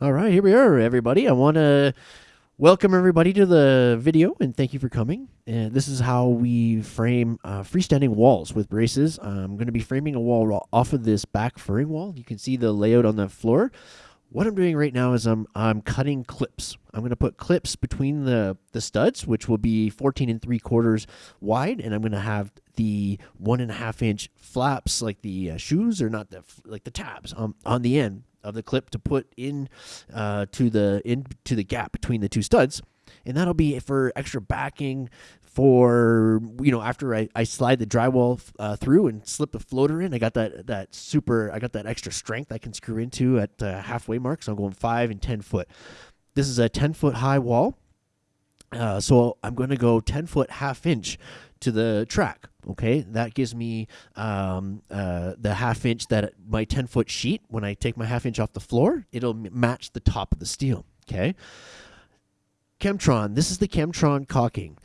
All right, here we are, everybody. I want to welcome everybody to the video and thank you for coming. And this is how we frame uh, freestanding walls with braces. I'm going to be framing a wall off of this back furring wall. You can see the layout on the floor. What I'm doing right now is I'm I'm cutting clips. I'm going to put clips between the the studs, which will be 14 and three quarters wide, and I'm going to have the one and a half inch flaps, like the uh, shoes, or not the like the tabs on on the end of the clip to put in uh, to the into the gap between the two studs, and that'll be for extra backing for you know after I, I slide the drywall uh, through and slip the floater in. I got that that super I got that extra strength I can screw into at uh, halfway mark. So I'm going five and ten foot. This is a ten foot high wall. Uh, so I'm going to go 10 foot half inch to the track. Okay, that gives me um, uh, the half inch that my 10 foot sheet, when I take my half inch off the floor, it'll match the top of the steel. Okay, Chemtron, this is the Chemtron caulking.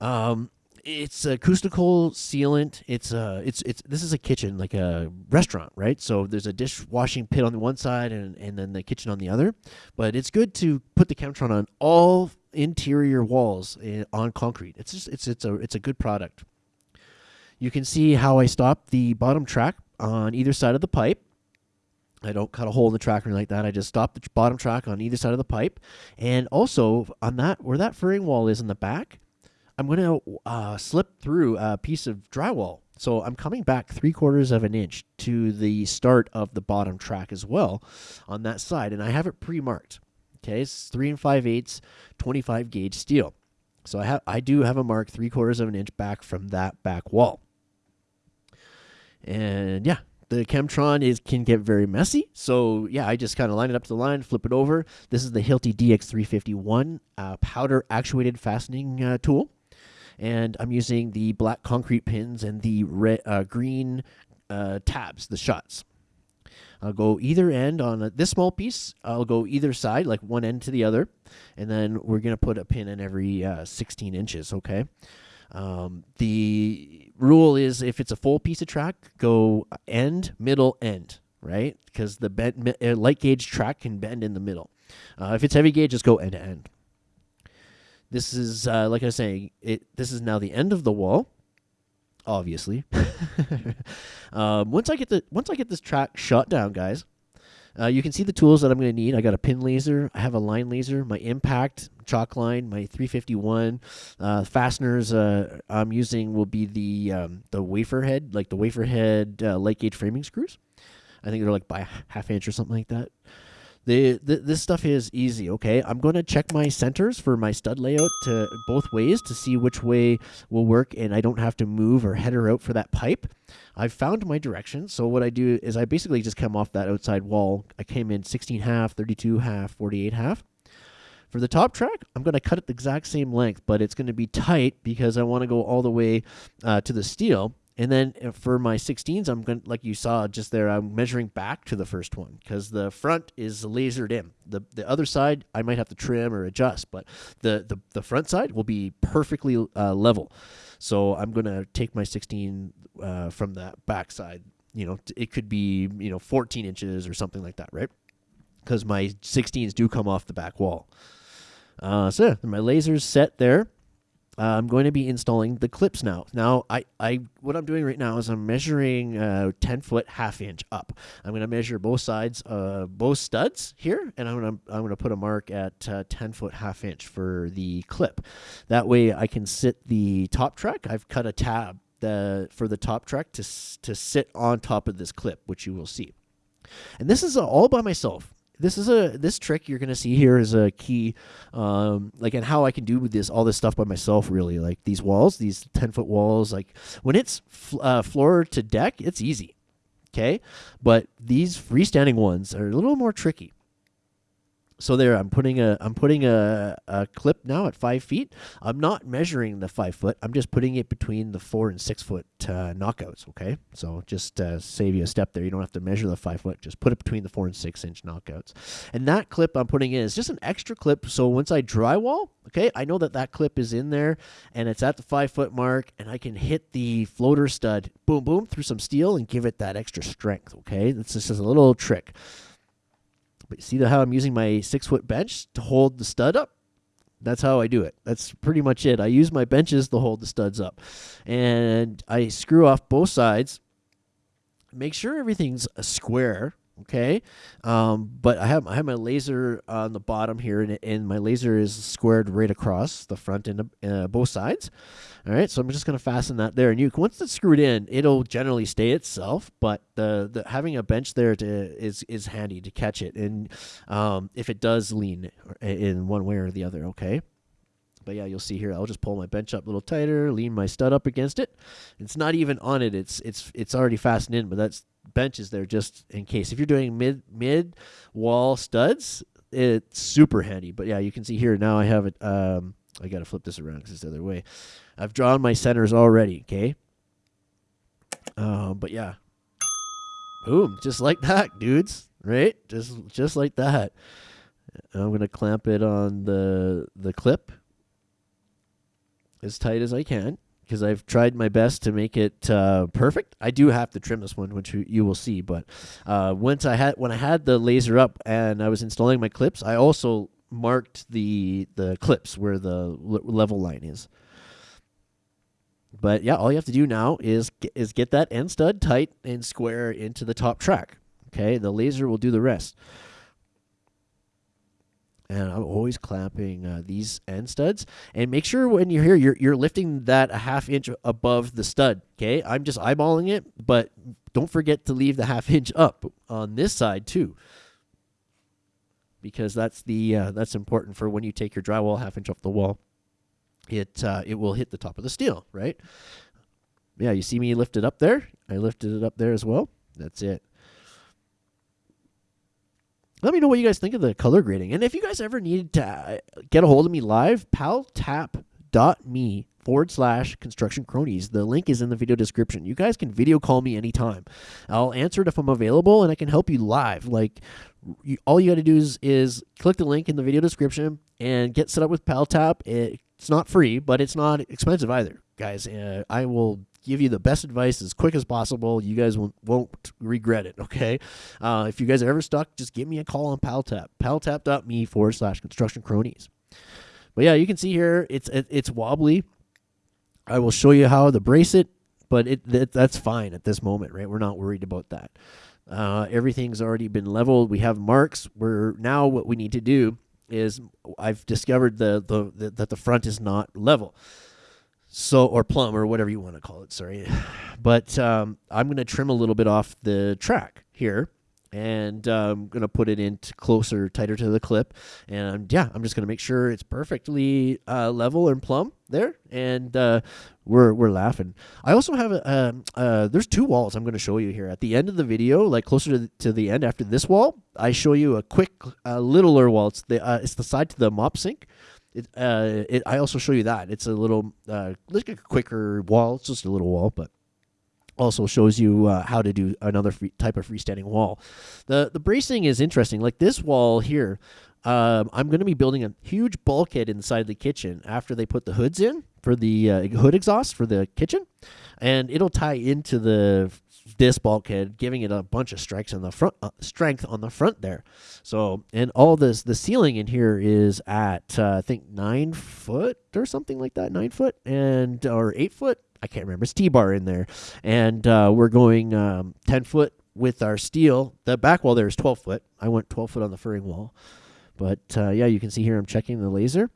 Um, it's acoustical sealant. It's uh, it's it's this is a kitchen like a restaurant, right? So there's a dishwashing pit on the one side and and then the kitchen on the other. But it's good to put the Chemtron on all interior walls eh, on concrete. It's just it's it's a it's a good product. You can see how I stop the bottom track on either side of the pipe. I don't cut a hole in the track or anything like that. I just stop the bottom track on either side of the pipe. And also on that where that furring wall is in the back, I'm going to uh, slip through a piece of drywall. So I'm coming back three quarters of an inch to the start of the bottom track as well on that side. And I have it pre-marked. Okay, it's three and five eighths, 25 gauge steel. So I have I do have a mark three quarters of an inch back from that back wall. And yeah, the Chemtron is can get very messy. So yeah, I just kind of line it up to the line, flip it over. This is the Hilti DX351 uh, powder actuated fastening uh, tool. And I'm using the black concrete pins and the red, uh, green uh, tabs, the shots. I'll go either end on a, this small piece. I'll go either side, like one end to the other, and then we're gonna put a pin in every uh, 16 inches. Okay. Um, the rule is if it's a full piece of track, go end, middle, end, right? Because the bend, uh, light gauge track can bend in the middle. Uh, if it's heavy gauge, just go end to end. This is uh, like I was saying. It this is now the end of the wall obviously. um, once I get the once I get this track shut down, guys, uh, you can see the tools that I'm going to need. I got a pin laser, I have a line laser, my impact chalk line, my 351 uh, fasteners. Uh, I'm using will be the um, the wafer head, like the wafer head uh, light gauge framing screws. I think they're like by half inch or something like that. This stuff is easy, okay? I'm going to check my centers for my stud layout to both ways to see which way will work and I don't have to move or header out for that pipe. I've found my direction, so what I do is I basically just come off that outside wall. I came in 16 half, 32 half, 48 half. For the top track, I'm going to cut it the exact same length, but it's going to be tight because I want to go all the way uh, to the steel. And then uh, for my 16s, I'm going to, like you saw just there, I'm measuring back to the first one because the front is lasered in. The the other side, I might have to trim or adjust, but the, the, the front side will be perfectly uh, level. So I'm going to take my 16 uh, from that back side. You know, it could be, you know, 14 inches or something like that, right? Because my 16s do come off the back wall. Uh, so yeah, my laser's set there. Uh, I'm going to be installing the clips now. Now, I, I, what I'm doing right now is I'm measuring uh, 10 foot half inch up. I'm going to measure both sides, uh, both studs here, and I'm going to, I'm going to put a mark at uh, 10 foot half inch for the clip. That way, I can sit the top track. I've cut a tab the, for the top track to to sit on top of this clip, which you will see. And this is all by myself this is a this trick you're gonna see here is a key, um, like and how I can do with this all this stuff by myself. Really, like these walls, these ten foot walls. Like when it's uh, floor to deck, it's easy, okay. But these freestanding ones are a little more tricky so there i'm putting a i'm putting a, a clip now at five feet. I'm not measuring the five foot. I'm just putting it between the four and six foot uh, knockouts okay? So just uh, save you a step there. You don't have to measure the five foot. Just put it between the four and six inch knockouts. And that clip i'm putting in is just an extra clip. So once i drywall okay i know that that clip is in there and it's at the five foot mark and i can hit the floater stud boom boom through some steel and give it that extra strength okay? This is a little trick But see how I'm using my six foot bench to hold the stud up? That's how I do it. That's pretty much it. I use my benches to hold the studs up. And I screw off both sides. Make sure everything's a square okay um, but I have I have my laser on the bottom here and, and my laser is squared right across the front and uh, both sides all right so I'm just gonna fasten that there and you once it's screwed in it'll generally stay itself but the, the having a bench there to, is is handy to catch it and um, if it does lean in one way or the other okay but yeah, you'll see here. I'll just pull my bench up a little tighter, lean my stud up against it. It's not even on it. It's it's it's already fastened in, but that's benches there just in case. If you're doing mid mid wall studs, it's super handy. But yeah, you can see here now I have it. Um, I got to flip this around because it's the other way. I've drawn my centers already. Okay. Um, but yeah, boom, just like that, dudes. Right, just just like that. I'm gonna clamp it on the the clip as tight as I can because I've tried my best to make it uh, perfect. I do have to trim this one, which you, will see. But uh, once I had when I had the laser up and I was installing my clips, I also marked the the clips where the level line is. But yeah, all you have to do now is is get that end stud tight and square into the top track. Okay, the laser will do the rest and I'm always clamping uh, these end studs. And make sure when you're here, you're, you're lifting that a half inch above the stud. Okay, I'm just eyeballing it, but don't forget to leave the half inch up on this side too, because that's the uh, that's important for when you take your drywall half inch off the wall. It uh, it will hit the top of the steel, right? Yeah, you see me lift it up there. I lifted it up there as well. That's it let me know what you guys think of the color grading. And if you guys ever need to uh, get a hold of me live, paltap.me forward slash construction cronies. The link is in the video description. You guys can video call me anytime. I'll answer it if I'm available and I can help you live. Like, you, all you got to do is, is click the link in the video description and get set up with PalTap. It, it's not free, but it's not expensive either, guys. Uh, I will give you the best advice as quick as possible. You guys won't, won't regret it, okay? Uh, if you guys are ever stuck, just give me a call on PalTap. PalTap.me forward slash construction cronies. But yeah, you can see here it's it, it's wobbly. I will show you how to brace it, but it, it that's fine at this moment, right? We're not worried about that. Uh, everything's already been leveled. We have marks. We're now what we need to do is I've discovered the, the, the that the front is not level so or plumb or whatever you want to call it sorry but um, i'm going to trim a little bit off the track here and I'm going to put it in closer, tighter to the clip. And yeah, I'm just going to make sure it's perfectly uh, level and plumb there. And uh, we're, we're laughing. I also have a, um, uh, there's two walls I'm going to show you here. At the end of the video, like closer to the, to the end after this wall, I show you a quick, uh, littler wall. It's the, uh, it's the side to the mop sink. It, uh, it, I also show you that. It's a little, uh, like a quicker wall. It's just a little wall, but also shows you uh, how to do another free, type of freestanding wall. The the bracing is interesting. Like this wall here, um, I'm going to be building a huge bulkhead inside the kitchen after they put the hoods in for the uh, hood exhaust for the kitchen, and it'll tie into the this bulkhead, giving it a bunch of strikes on the front, uh, strength on the front there. So, and all this, the ceiling in here is at uh, I think nine foot or something like that, nine foot and or eight foot. I can't remember. It's T-bar in there, and uh, we're going um, ten foot with our steel. The back wall there is twelve foot. I went twelve foot on the furring wall, but uh, yeah, you can see here I'm checking the laser.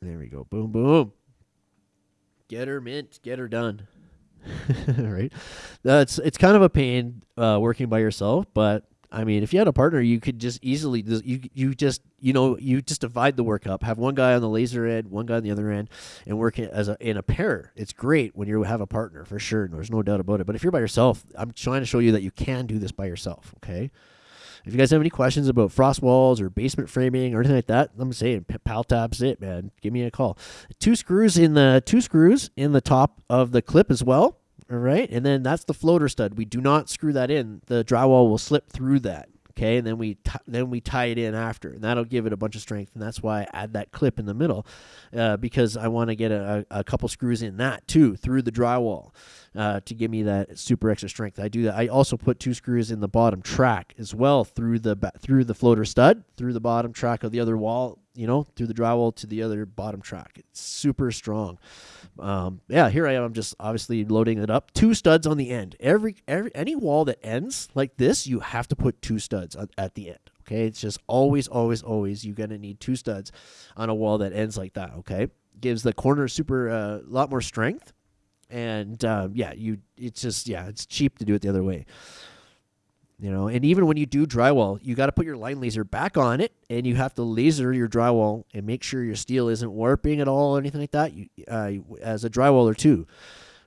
There we go. Boom, boom. Get her mint. Get her done. right? That's it's kind of a pain uh, working by yourself, but I mean, if you had a partner, you could just easily you you just you know you just divide the work up. Have one guy on the laser end, one guy on the other end, and work as a in a pair. It's great when you have a partner for sure. There's no doubt about it. But if you're by yourself, I'm trying to show you that you can do this by yourself. Okay. If you guys have any questions about frost walls or basement framing or anything like that, I'm saying PalTap's it, man. Give me a call. Two screws in the two screws in the top of the clip as well. All right, and then that's the floater stud. We do not screw that in. The drywall will slip through that. Okay, and then we t- then we tie it in after, and that'll give it a bunch of strength, and that's why I add that clip in the middle, uh, because I want to get a, a, couple screws in that too through the drywall uh, to give me that super extra strength. I do that. I also put two screws in the bottom track as well through the through the floater stud through the bottom track of the other wall. You know, through the drywall to the other bottom track. It's super strong. Um, yeah, here I am. I'm just obviously loading it up. Two studs on the end. Every every any wall that ends like this, you have to put two studs at the end. Okay, it's just always, always, always. You're gonna need two studs on a wall that ends like that. Okay, gives the corner super a uh, lot more strength and uh, yeah, you it's just yeah, it's cheap to do it the other way. You know, and even when you do drywall, you got to put your line laser back on it, and you have to laser your drywall and make sure your steel isn't warping at all or anything like that. You, uh, as a drywaller too.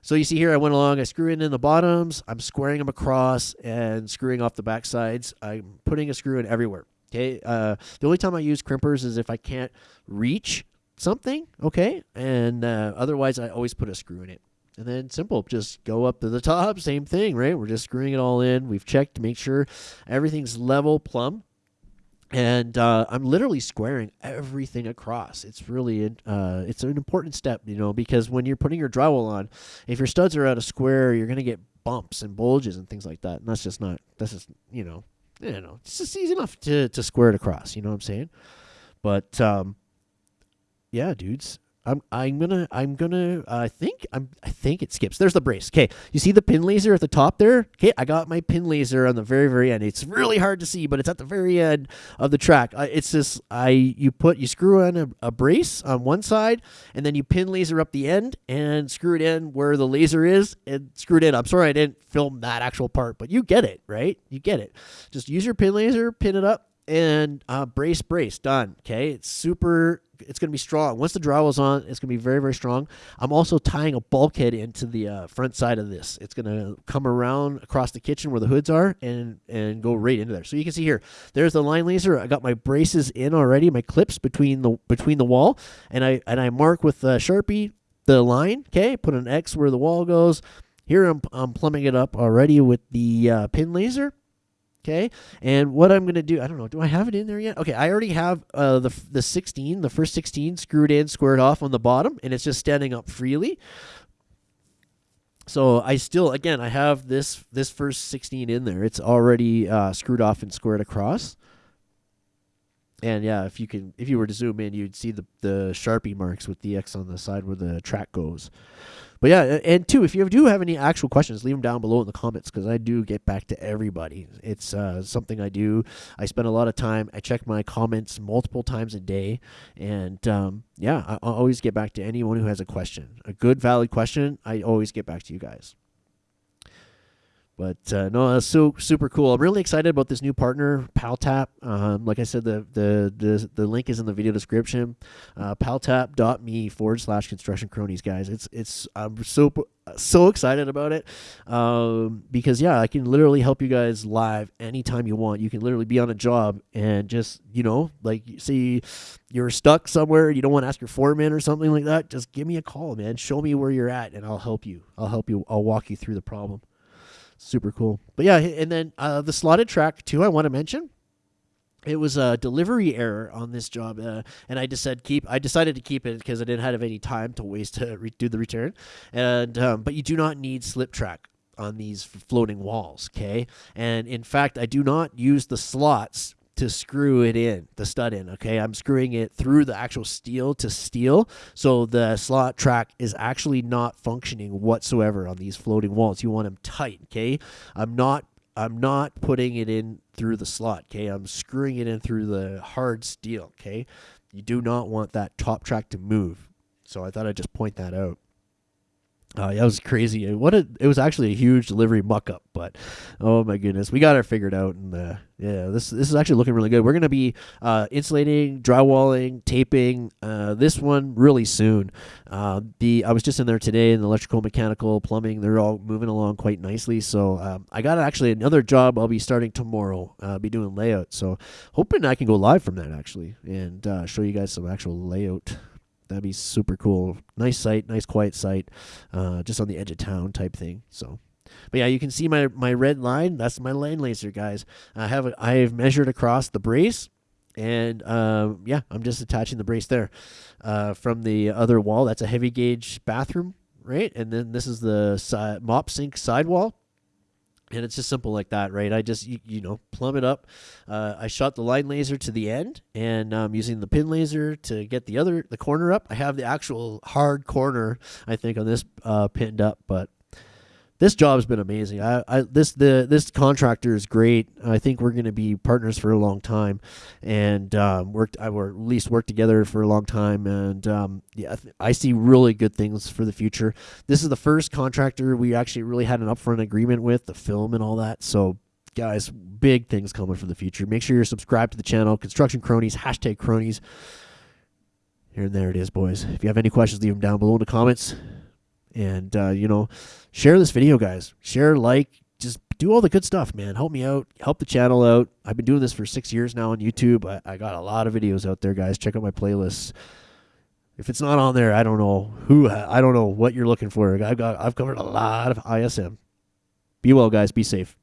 So you see here, I went along, I screw in in the bottoms, I'm squaring them across and screwing off the back sides. I'm putting a screw in everywhere. Okay. Uh, the only time I use crimpers is if I can't reach something. Okay. And uh, otherwise, I always put a screw in it. And then simple, just go up to the top, same thing, right? We're just screwing it all in. We've checked to make sure everything's level, plumb. And uh, I'm literally squaring everything across. It's really uh, it's an important step, you know, because when you're putting your drywall on, if your studs are out of square, you're gonna get bumps and bulges and things like that. And that's just not that's just you know, you know, it's just easy enough to to square it across. You know what I'm saying? But um, yeah, dudes, I'm I'm gonna I'm gonna uh, I think I'm I think it skips. There's the brace. Okay, you see the pin laser at the top there? Okay, I got my pin laser on the very very end. It's really hard to see, but it's at the very end of the track. Uh, it's this I you put you screw on a, a, brace on one side, and then you pin laser up the end and screw it in where the laser is and screw it in. I'm sorry I didn't film that actual part, but you get it right. You get it. Just use your pin laser, pin it up, and uh, brace brace done. Okay, it's super it's going to be strong. Once the drywall's on, it's going to be very, very strong. I'm also tying a bulkhead into the uh, front side of this. It's going to come around across the kitchen where the hoods are and and go right into there. So you can see here, there's the line laser. I got my braces in already, my clips between the between the wall, and I and I mark with uh, Sharpie the line. Okay, put an X where the wall goes. Here I'm I'm plumbing it up already with the uh, pin laser Okay, and what I'm gonna do, I don't know, do I have it in there yet? Okay, I already have uh, the the 16, the first 16 screwed in, squared off on the bottom, and it's just standing up freely. So I still, again, I have this this first 16 in there. It's already uh, screwed off and squared across. And yeah, if you can, if you were to zoom in, you'd see the the sharpie marks with the X on the side where the track goes. But yeah, and two, if you do have any actual questions, leave them down below in the comments because I do get back to everybody. It's uh, something I do. I spend a lot of time. I check my comments multiple times a day, and um, yeah, I, I always get back to anyone who has a question, a good, valid question. I always get back to you guys. But uh, no, that's so super cool. I'm really excited about this new partner, PalTap. Um, like I said, the, the the the link is in the video description. Uh, PalTap.me forward slash construction cronies, guys. It's it's I'm so so excited about it um, because yeah, I can literally help you guys live anytime you want. You can literally be on a job and just you know like see you're stuck somewhere, you don't want to ask your foreman or something like that. Just give me a call, man. Show me where you're at, and I'll help you. I'll help you. I'll walk you through the problem super cool. But yeah, and then uh, the slotted track too. I want to mention. It was a delivery error on this job, uh, and I just said keep. I decided to keep it because I didn't have any time to waste to re- do the return. And um, but you do not need slip track on these floating walls, okay? And in fact, I do not use the slots to screw it in, the stud in. Okay, I'm screwing it through the actual steel to steel, so the slot track is actually not functioning whatsoever on these floating walls. You want them tight. Okay, I'm not. I'm not putting it in through the slot. Okay, I'm screwing it in through the hard steel. Okay, you do not want that top track to move. So I thought I'd just point that out. Uh, yeah, it was crazy. What a, it was actually a huge delivery muck up, but oh my goodness, we got it figured out, and uh, yeah, this this is actually looking really good. We're gonna be uh, insulating, drywalling, taping uh, this one really soon. Uh, the I was just in there today in the electrical, mechanical, plumbing. They're all moving along quite nicely. So um, I got actually another job. I'll be starting tomorrow. I'll uh, be doing layout. So hoping I can go live from that actually and show you guys some actual layout that'd be super cool. Nice site, nice quiet site, uh, just on the edge of town type thing. So, But yeah, you can see my my red line. That's my line laser, guys. I have a, I have measured across the brace, and uh, yeah, I'm just attaching the brace there uh, from the other wall. That's a heavy gauge bathroom, right? And then this is the si- mop sink sidewall and it's just simple like that, right? I just you, you know plumb it up. Uh, I shot the line laser to the end, and um, using the pin laser to get the other the corner up. I have the actual hard corner, I think, on this uh, pinned up, but this job has been amazing. I, I this the this contractor is great. I think we're going to be partners for a long time, and um, worked I or at least worked together for a long time. And um, yeah, I see really good things for the future. This is the first contractor we actually really had an upfront agreement with the film and all that. So guys, big things coming for the future. Make sure you're subscribed to the channel. Construction Cronies hashtag Cronies. Here and there it is, boys. If you have any questions, leave them down below in the comments. And, uh, you know, share this video, guys. Share, like, just do all the good stuff, man. Help me out. Help the channel out. I've been doing this for six years now on YouTube. I, I got a lot of videos out there, guys. Check out my playlists. If it's not on there, I don't know who. I don't know what you're looking for. I've got. I've covered a lot of ISM. Be well, guys. Be safe.